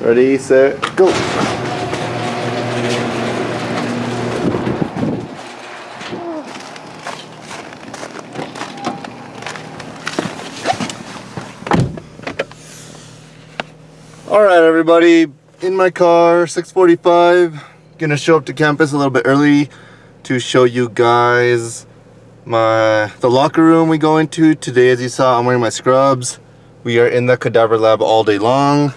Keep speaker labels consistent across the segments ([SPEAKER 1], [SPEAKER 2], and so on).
[SPEAKER 1] Ready, set, go. All right, everybody, in my car, 645. Gonna show up to campus a little bit early to show you guys my the locker room we go into. Today, as you saw, I'm wearing my scrubs. We are in the cadaver lab all day long.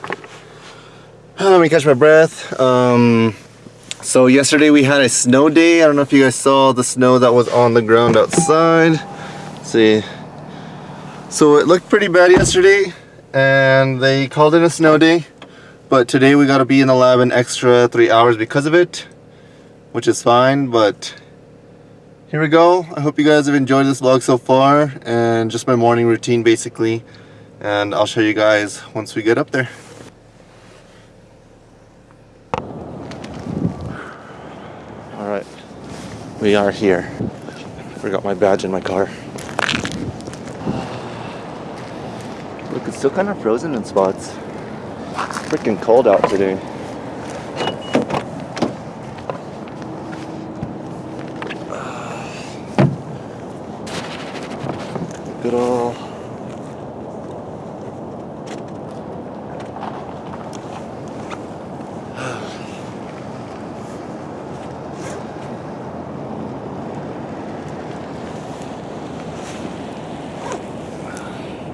[SPEAKER 1] Let me catch my breath. Um, so yesterday we had a snow day. I don't know if you guys saw the snow that was on the ground outside. Let's see. So it looked pretty bad yesterday and they called it a snow day. But today we got to be in the lab an extra three hours because of it, which is fine. But here we go. I hope you guys have enjoyed this vlog so far and just my morning routine basically. And I'll show you guys once we get up there. All right, we are here. Forgot my badge in my car. Look, it's still kind of frozen in spots. It's freaking cold out today. Good old.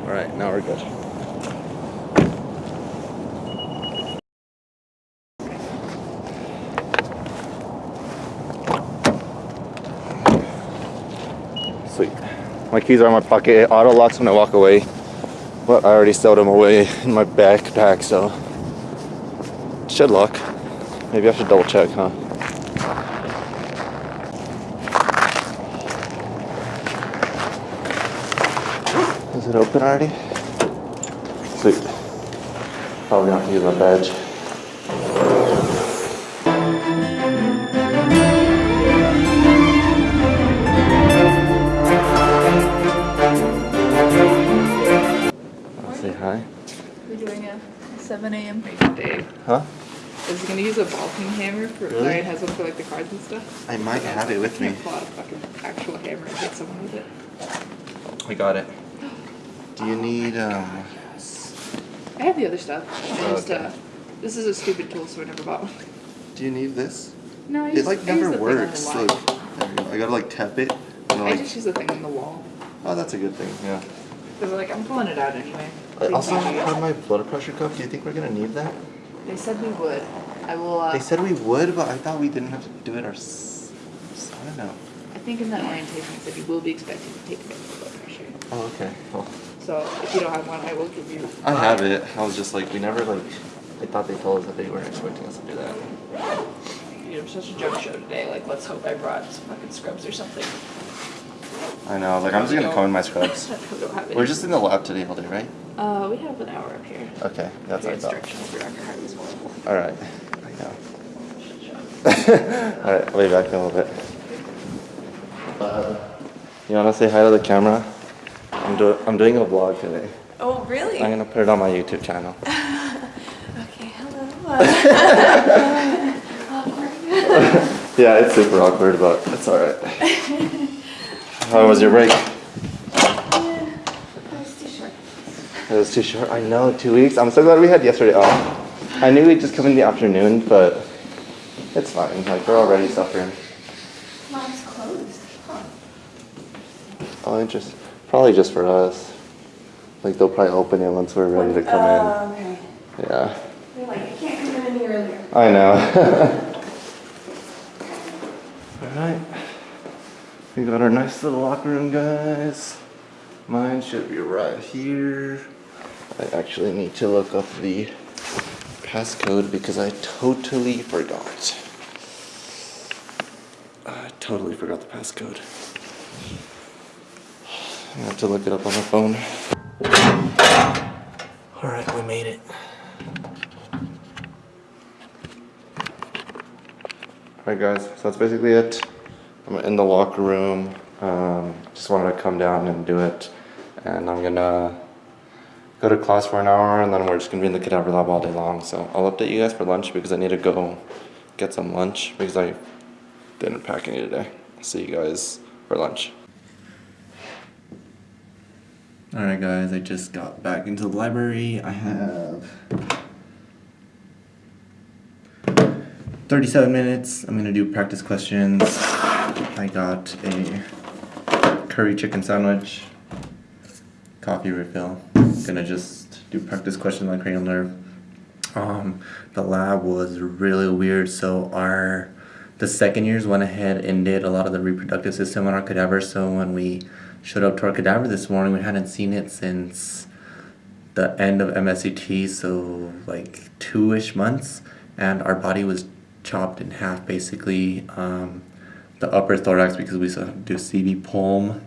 [SPEAKER 1] All right, now we're good. Sweet. My keys are in my pocket. It auto locks when I walk away. But I already stowed them away in my backpack, so should lock. Maybe I should double check, huh? It open already? Sweet. Probably not use my badge. I'll say hi.
[SPEAKER 2] We're doing a 7 a.m. day.
[SPEAKER 1] Huh?
[SPEAKER 2] Is he gonna use a ball peen hammer for
[SPEAKER 1] Really?
[SPEAKER 2] Ryan has one for like the cards and stuff?
[SPEAKER 1] I might have it with
[SPEAKER 2] I
[SPEAKER 1] me.
[SPEAKER 2] can't pull out a fucking actual hammer and hit someone with it.
[SPEAKER 1] We got it. Do you need um
[SPEAKER 2] I have the other stuff. I just,
[SPEAKER 1] Okay.
[SPEAKER 2] uh, this is a stupid tool, so I never bought one.
[SPEAKER 1] do you need this?
[SPEAKER 2] No, I
[SPEAKER 1] It like
[SPEAKER 2] I use
[SPEAKER 1] never
[SPEAKER 2] the thing on the
[SPEAKER 1] works.
[SPEAKER 2] wall.
[SPEAKER 1] Look, there we go. I gotta like tap it. And
[SPEAKER 2] I
[SPEAKER 1] like,
[SPEAKER 2] just use the thing on the wall.
[SPEAKER 1] oh, that's a good thing. Yeah.
[SPEAKER 2] Cause like I'm pulling it out anyway.
[SPEAKER 1] I also
[SPEAKER 2] you.
[SPEAKER 1] have my blood pressure cuff. Do you think we're gonna need that?
[SPEAKER 2] They said we would. I will. Uh,
[SPEAKER 1] They said we would, but I thought we didn't have to do it ourselves. I don't know.
[SPEAKER 2] I think in that orientation it said you will be expected to take a blood pressure.
[SPEAKER 1] Oh, okay. Well,
[SPEAKER 2] So if you don't have one, I will give you.
[SPEAKER 1] I have it. I was just like, we never like. I thought they told us that they weren't expecting us to do that.
[SPEAKER 2] Dude, I'm such a joke show today. Like, let's hope I brought some fucking scrubs or something.
[SPEAKER 1] I know. Like, I'm just gonna come in my scrubs.
[SPEAKER 2] we don't have any.
[SPEAKER 1] We're just in the lab today all day, right?
[SPEAKER 2] Uh, we have an hour up here.
[SPEAKER 1] Okay, that's
[SPEAKER 2] Your
[SPEAKER 1] what
[SPEAKER 2] instructions for Dr. Harvey's.
[SPEAKER 1] All right. I know. all right, I'll be back in a little bit. You wanna say hi to the camera? I'm doing I'm doing a vlog today.
[SPEAKER 3] Oh, really?
[SPEAKER 1] I'm gonna put it on my YouTube channel.
[SPEAKER 3] Okay, hello.
[SPEAKER 1] Yeah, it's super awkward, but it's alright. How was your break? It was too short. I know, two weeks. I'm so glad we had yesterday off. I knew we'd just come in the afternoon, but it's fine. Like, we're already suffering.
[SPEAKER 2] Mom's closed. Huh.
[SPEAKER 1] Oh, interesting. Probably just for us. Like, they'll probably open it once we're ready to come
[SPEAKER 2] Oh, okay.
[SPEAKER 1] in. Yeah.
[SPEAKER 2] You're like, I can't come in any earlier.
[SPEAKER 1] I know. Alright. We got our nice little locker room, guys. Mine should be right here. I actually need to look up the passcode because I totally forgot. I totally forgot the passcode. I have to look it up on the phone. Alright, we made it. Alright guys, so that's basically it. I'm in the locker room. Um, just wanted to come down and do it. And I'm gonna go to class for an hour and then we're just gonna be in the cadaver lab all day long. So I'll update you guys for lunch because I need to go get some lunch because I didn't pack any today. See you guys for lunch. Alright guys, I just got back into the library. I have 37 minutes. I'm gonna do practice questions. I got a curry chicken sandwich, coffee refill. Gonna just do practice questions on cranial nerve. Um, the lab was really weird. So our the second years went ahead and did a lot of the reproductive system on our cadaver. So when we showed up to our cadaver this morning, we hadn't seen it since the end of MSCT, so like two-ish months, and our body was chopped in half basically. Um, the upper thorax because we do CV pulm,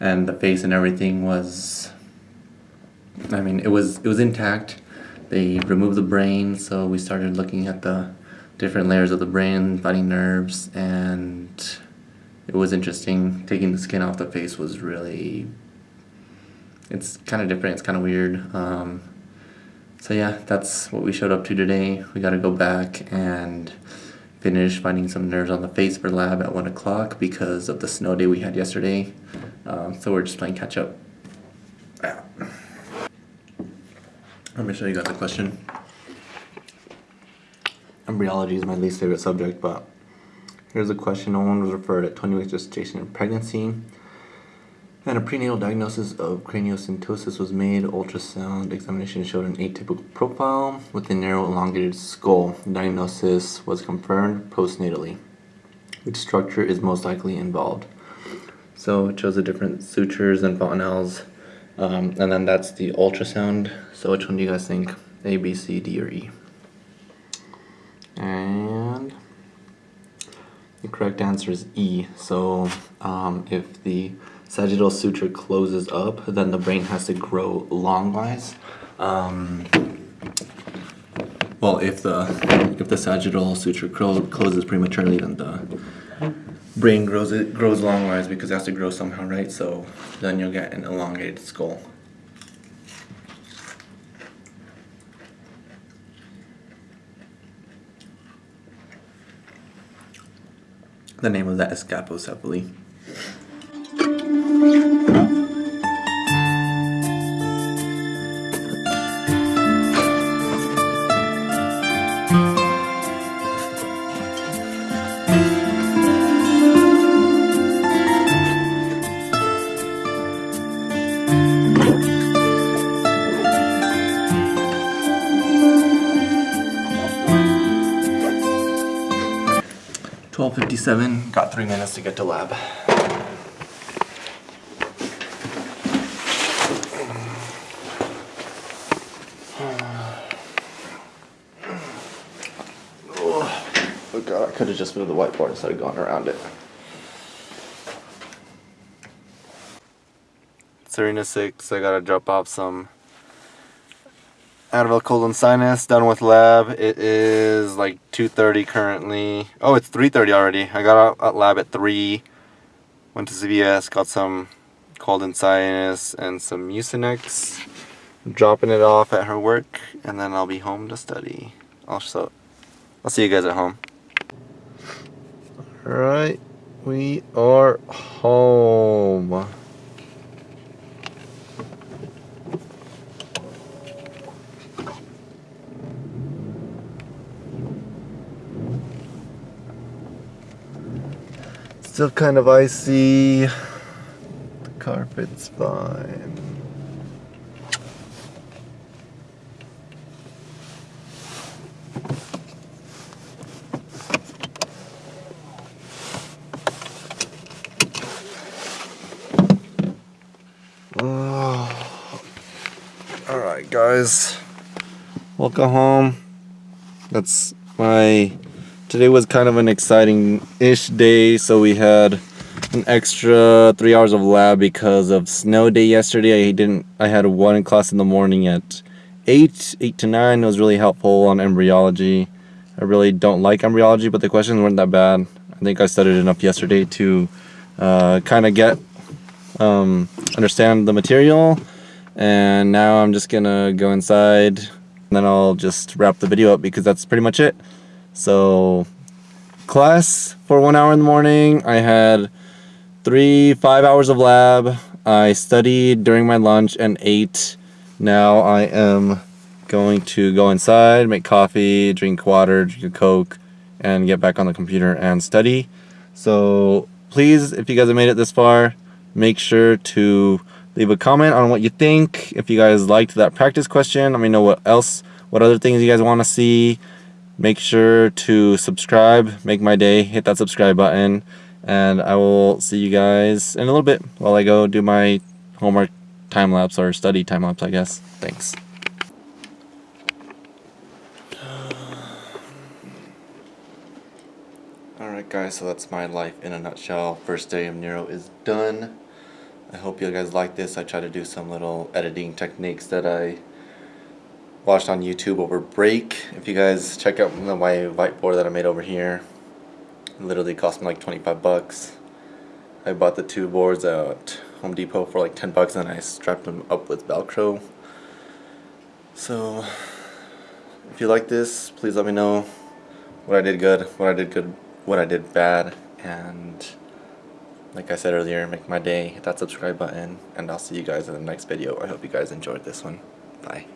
[SPEAKER 1] and the face and everything was. I mean, it was it was intact. They removed the brain, so we started looking at the different layers of the brain, finding nerves, and it was interesting. Taking the skin off the face was really. It's kind of different. It's kind of weird. Um, so yeah, that's what we showed up to today. We got to go back and finish finding some nerves on the face for lab at one o'clock because of the snow day we had yesterday. Um, so we're just playing catch up. Let me show you guys a question. Embryology is my least favorite subject, but here's a question. No one was referred at 20 weeks gestation and pregnancy. And a prenatal diagnosis of craniosynostosis was made. Ultrasound examination showed an atypical profile with a narrow elongated skull. Diagnosis was confirmed postnatally. Which structure is most likely involved? So it shows the different sutures and fontanelles. Um, and then that's the ultrasound. So which one do you guys think? A, B, C, D, or E? And the correct answer is E. So um, if the sagittal suture closes up, then the brain has to grow longwise. Um, well, if the if the sagittal suture clo- closes prematurely, then the brain grows it grows longwise because it has to grow somehow, right? So then you'll get an elongated skull. The name of that is Capo Thank you. got three minutes to get to lab. Oh god, I could have just moved the whiteboard instead of going around it. Serena 6, I gotta drop off some Advil Cold and Sinus, done with lab. It is like 2.30 currently. Oh, it's 3.30 already. I got out at lab at 3. Went to CVS, got some Cold and Sinus and some Mucinex. Dropping it off at her work, and then I'll be home to study. Also, I'll see you guys at home. Alright, we are home. Still kind of icy. The carpet's fine. Oh. Guys. Welcome home. That's my. Today was kind of an exciting ish day, so we had an extra three hours of lab because of snow day yesterday. I didn't. I had one class in the morning at eight, eight to nine. It was really helpful on embryology. I really don't like embryology, but the questions weren't that bad. I think I studied enough yesterday to uh, kind of get um, understand the material. And now I'm just gonna go inside and then I'll just wrap the video up because that's pretty much it. So, class for one hour in the morning. I had three, five hours of lab. I studied during my lunch and ate. Now I am going to go inside, make coffee, drink water, drink a Coke, and get back on the computer and study. So, please, if you guys have made it this far, make sure to leave a comment on what you think. If you guys liked that practice question, let me know what else, what other things you guys want to see. Make sure to subscribe, make my day, hit that subscribe button, and I will see you guys in a little bit while I go do my homework time lapse or study time lapse, I guess. Thanks. Alright guys, so that's my life in a nutshell. First day of Neuro is done. I hope you guys like this. I try to do some little editing techniques that I watched on YouTube over break. If you guys check out my whiteboard that I made over here, it literally cost me like 25 bucks. I bought the two boards at Home Depot for like 10 bucks and I strapped them up with Velcro. So, if you like this, please let me know what I did good, what I did good, what I did bad, and like I said earlier, make my day, hit that subscribe button, and I'll see you guys in the next video. I hope you guys enjoyed this one. Bye.